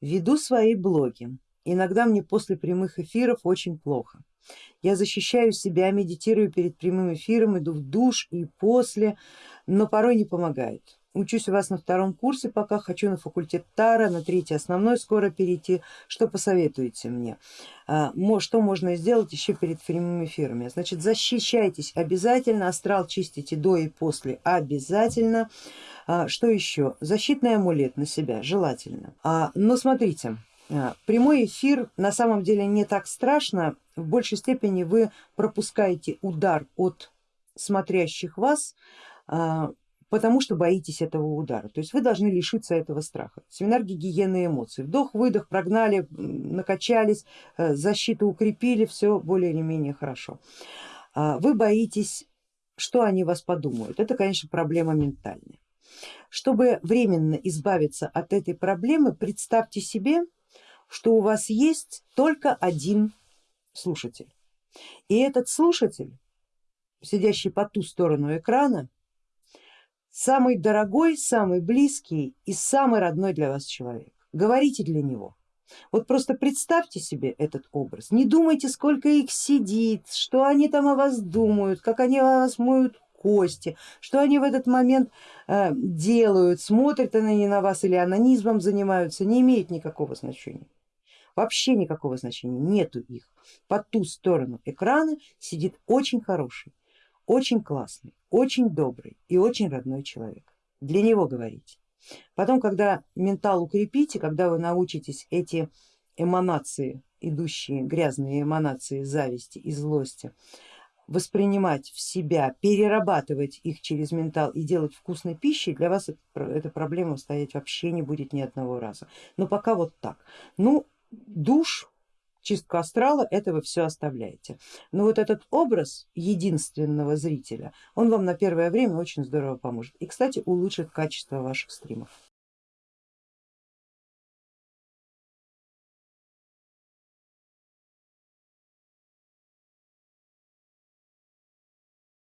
Веду свои блоги. Иногда мне после прямых эфиров очень плохо. Я защищаю себя, медитирую перед прямым эфиром, иду в душ и после, но порой не помогает. Учусь у вас на втором курсе, пока хочу на факультет Тара, на третий основной скоро перейти. Что посоветуете мне? А, что можно сделать еще перед прямыми эфирами? Значит, защищайтесь обязательно, астрал чистите до и после обязательно. А, что еще? Защитный амулет на себя желательно. А, но смотрите, прямой эфир на самом деле не так страшно, в большей степени вы пропускаете удар от смотрящих вас, потому что боитесь этого удара. То есть вы должны лишиться этого страха. Семинар гигиены эмоций. Вдох, выдох, прогнали, накачались, э, защиту укрепили, все более или менее хорошо. А, вы боитесь, что они вас подумают. Это, конечно, проблема ментальная. Чтобы временно избавиться от этой проблемы, представьте себе, что у вас есть только один слушатель. И этот слушатель, сидящий по ту сторону экрана, самый дорогой, самый близкий и самый родной для вас человек. Говорите для него. Вот просто представьте себе этот образ, не думайте сколько их сидит, что они там о вас думают, как они о вас моют кости, что они в этот момент э, делают, смотрят они на вас или анонизмом занимаются, не имеет никакого значения. Вообще никакого значения нету их. По ту сторону экрана сидит очень хороший, очень классный, очень добрый и очень родной человек. Для него говорите. Потом, когда ментал укрепите, когда вы научитесь эти эманации, идущие грязные эманации зависти и злости, воспринимать в себя, перерабатывать их через ментал и делать вкусной пищей, для вас эта проблема стоять вообще не будет ни одного раза. Но пока вот так. Ну, душ чистку астрала, это вы все оставляете. Но вот этот образ единственного зрителя, он вам на первое время очень здорово поможет и, кстати, улучшит качество ваших стримов.